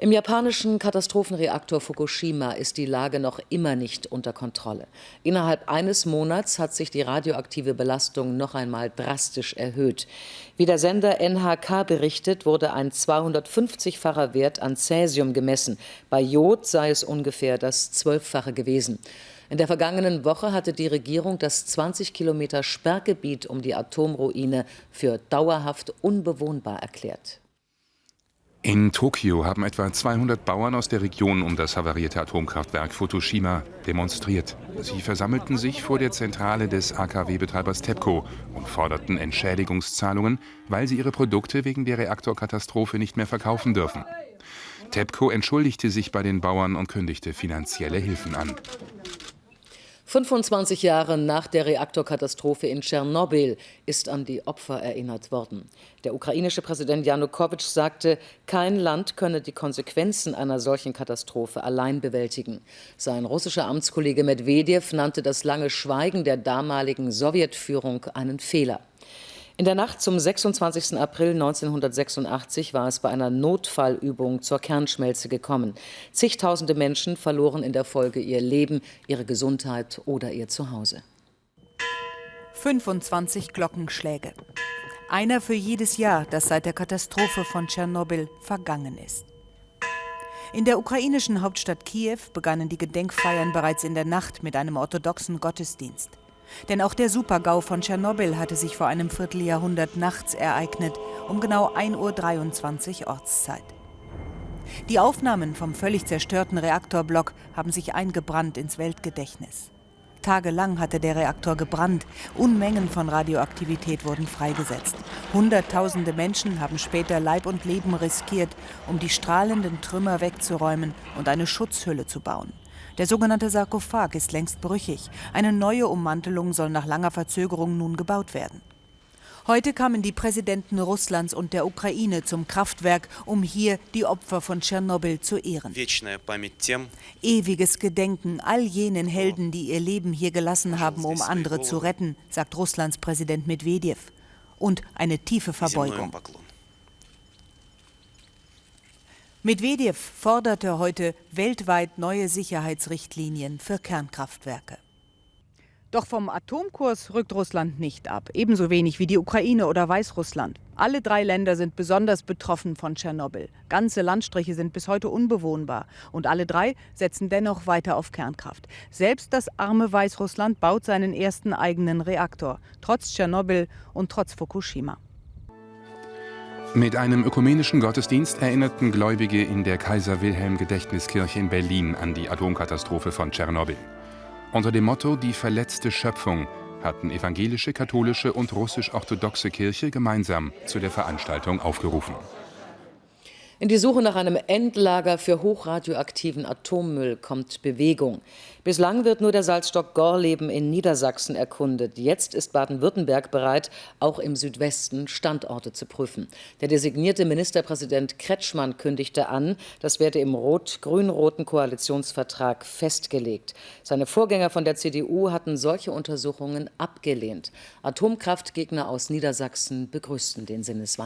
Im japanischen Katastrophenreaktor Fukushima ist die Lage noch immer nicht unter Kontrolle. Innerhalb eines Monats hat sich die radioaktive Belastung noch einmal drastisch erhöht. Wie der Sender NHK berichtet, wurde ein 250-facher Wert an Cäsium gemessen. Bei Jod sei es ungefähr das Zwölffache gewesen. In der vergangenen Woche hatte die Regierung das 20 Kilometer Sperrgebiet um die Atomruine für dauerhaft unbewohnbar erklärt. In Tokio haben etwa 200 Bauern aus der Region um das havarierte Atomkraftwerk Fukushima demonstriert. Sie versammelten sich vor der Zentrale des AKW-Betreibers TEPCO und forderten Entschädigungszahlungen, weil sie ihre Produkte wegen der Reaktorkatastrophe nicht mehr verkaufen dürfen. TEPCO entschuldigte sich bei den Bauern und kündigte finanzielle Hilfen an. 25 Jahre nach der Reaktorkatastrophe in Tschernobyl ist an die Opfer erinnert worden. Der ukrainische Präsident Janukowitsch sagte, kein Land könne die Konsequenzen einer solchen Katastrophe allein bewältigen. Sein russischer Amtskollege Medvedev nannte das lange Schweigen der damaligen Sowjetführung einen Fehler. In der Nacht zum 26. April 1986 war es bei einer Notfallübung zur Kernschmelze gekommen. Zigtausende Menschen verloren in der Folge ihr Leben, ihre Gesundheit oder ihr Zuhause. 25 Glockenschläge. Einer für jedes Jahr, das seit der Katastrophe von Tschernobyl vergangen ist. In der ukrainischen Hauptstadt Kiew begannen die Gedenkfeiern bereits in der Nacht mit einem orthodoxen Gottesdienst. Denn auch der Supergau von Tschernobyl hatte sich vor einem Vierteljahrhundert nachts ereignet, um genau 1.23 Uhr Ortszeit. Die Aufnahmen vom völlig zerstörten Reaktorblock haben sich eingebrannt ins Weltgedächtnis. Tagelang hatte der Reaktor gebrannt, Unmengen von Radioaktivität wurden freigesetzt. Hunderttausende Menschen haben später Leib und Leben riskiert, um die strahlenden Trümmer wegzuräumen und eine Schutzhülle zu bauen. Der sogenannte Sarkophag ist längst brüchig. Eine neue Ummantelung soll nach langer Verzögerung nun gebaut werden. Heute kamen die Präsidenten Russlands und der Ukraine zum Kraftwerk, um hier die Opfer von Tschernobyl zu ehren. Ewiges Gedenken all jenen Helden, die ihr Leben hier gelassen haben, um andere zu retten, sagt Russlands Präsident Medvedev. Und eine tiefe Verbeugung. Medvedev forderte heute weltweit neue Sicherheitsrichtlinien für Kernkraftwerke. Doch vom Atomkurs rückt Russland nicht ab, ebenso wenig wie die Ukraine oder Weißrussland. Alle drei Länder sind besonders betroffen von Tschernobyl. Ganze Landstriche sind bis heute unbewohnbar. Und alle drei setzen dennoch weiter auf Kernkraft. Selbst das arme Weißrussland baut seinen ersten eigenen Reaktor, trotz Tschernobyl und trotz Fukushima. Mit einem ökumenischen Gottesdienst erinnerten Gläubige in der Kaiser-Wilhelm-Gedächtniskirche in Berlin an die Atomkatastrophe von Tschernobyl. Unter dem Motto Die verletzte Schöpfung hatten evangelische, katholische und russisch-orthodoxe Kirche gemeinsam zu der Veranstaltung aufgerufen. In die Suche nach einem Endlager für hochradioaktiven Atommüll kommt Bewegung. Bislang wird nur der Salzstock Gorleben in Niedersachsen erkundet. Jetzt ist Baden-Württemberg bereit, auch im Südwesten Standorte zu prüfen. Der designierte Ministerpräsident Kretschmann kündigte an, das werde im rot-grün-roten Koalitionsvertrag festgelegt. Seine Vorgänger von der CDU hatten solche Untersuchungen abgelehnt. Atomkraftgegner aus Niedersachsen begrüßten den Sinneswandel.